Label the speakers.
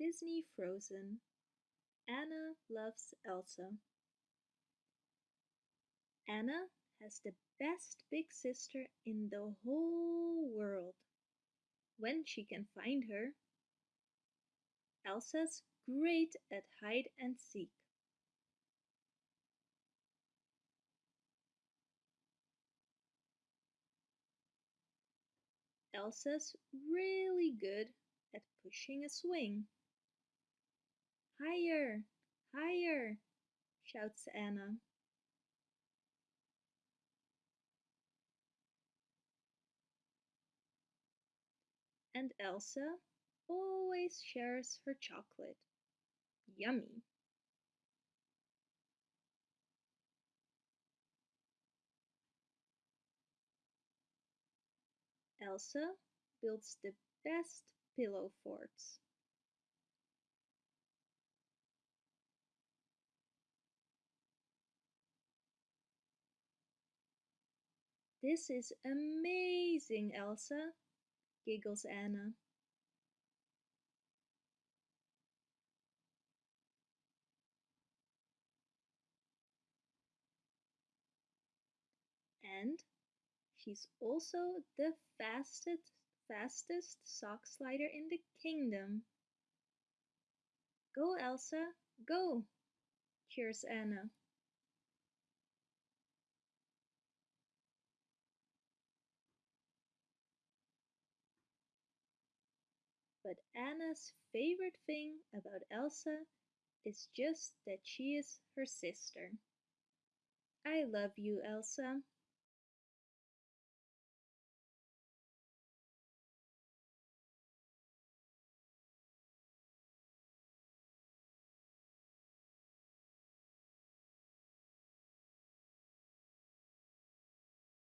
Speaker 1: Disney Frozen Anna loves Elsa. Anna has the best big sister in the whole world. When she can find her. Elsa's great at hide and seek. Elsa's really good at pushing a swing. Higher, higher, shouts Anna. And Elsa always shares her chocolate. Yummy. Elsa builds the best pillow forts. This is amazing, Elsa, giggles Anna. And she's also the fastest fastest sock slider in the kingdom. Go, Elsa, go, cheers Anna. But Anna's favorite thing about Elsa is just that she is her sister. I love you, Elsa.